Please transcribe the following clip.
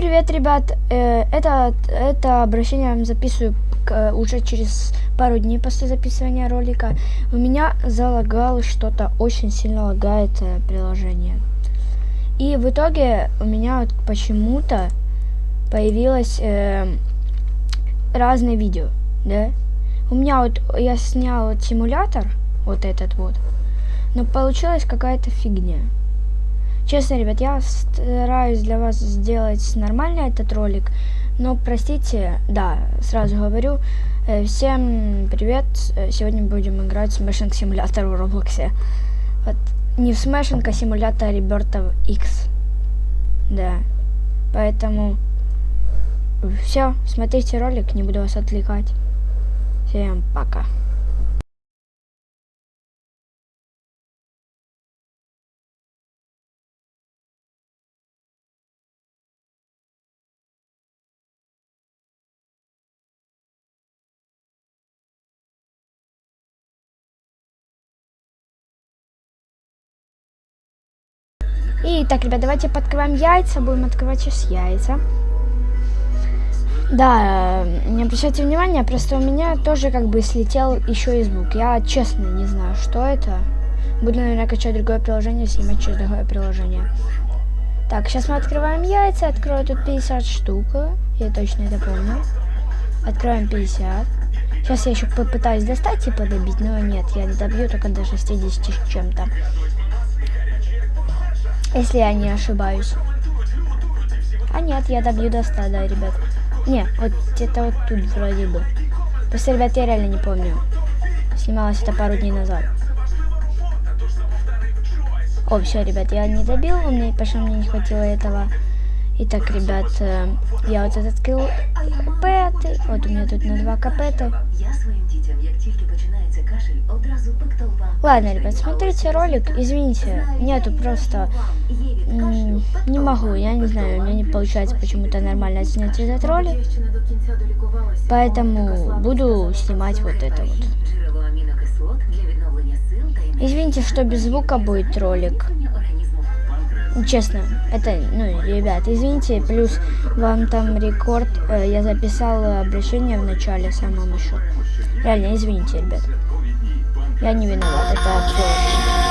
привет, ребят! Э, это, это обращение я вам записываю уже через пару дней после записывания ролика. У меня залагалось что-то, очень сильно лагает э, приложение. И в итоге у меня вот почему-то появилось э, разные видео, да? У меня вот, я снял симулятор, вот этот вот, но получилась какая-то фигня. Честно, ребят, я стараюсь для вас сделать нормальный этот ролик, но простите, да, сразу говорю, э, всем привет, э, сегодня будем играть в Smashing Simulator в Роблоксе. Вот, не в Smashing, а симулятор Rebirth X. Да, поэтому все, смотрите ролик, не буду вас отвлекать. Всем пока. И так, ребят, давайте подкрываем яйца. Будем открывать сейчас яйца. Да, не обращайте внимания, просто у меня тоже как бы слетел еще и звук. Я честно не знаю, что это. Буду, наверное, качать другое приложение, снимать через другое приложение. Так, сейчас мы открываем яйца. Открою тут 50 штук. Я точно это помню. Откроем 50. Сейчас я еще попытаюсь достать и подобить, но нет, я добью только до 60 с чем-то если я не ошибаюсь. А нет, я добью до 100, да, ребят. Не, вот это вот тут вроде бы. Просто, ребят, я реально не помню. Снималось это пару дней назад. О, все, ребят, я не добил, мне, потому мне не хватило этого. Итак, ребят, э, я вот этот открыл капеты. Вот у меня тут на два капеты. Ладно, ребят, смотрите ролик. Извините, нету просто... Не могу, я не знаю, у меня не получается почему-то нормально снять этот ролик. Поэтому буду снимать вот это вот. Извините, что без звука будет ролик. Честно, это, ну, ребят, извините, плюс вам там рекорд, э, я записал обращение в начале самом еще. Реально, извините, ребят. Я не виноват, это все.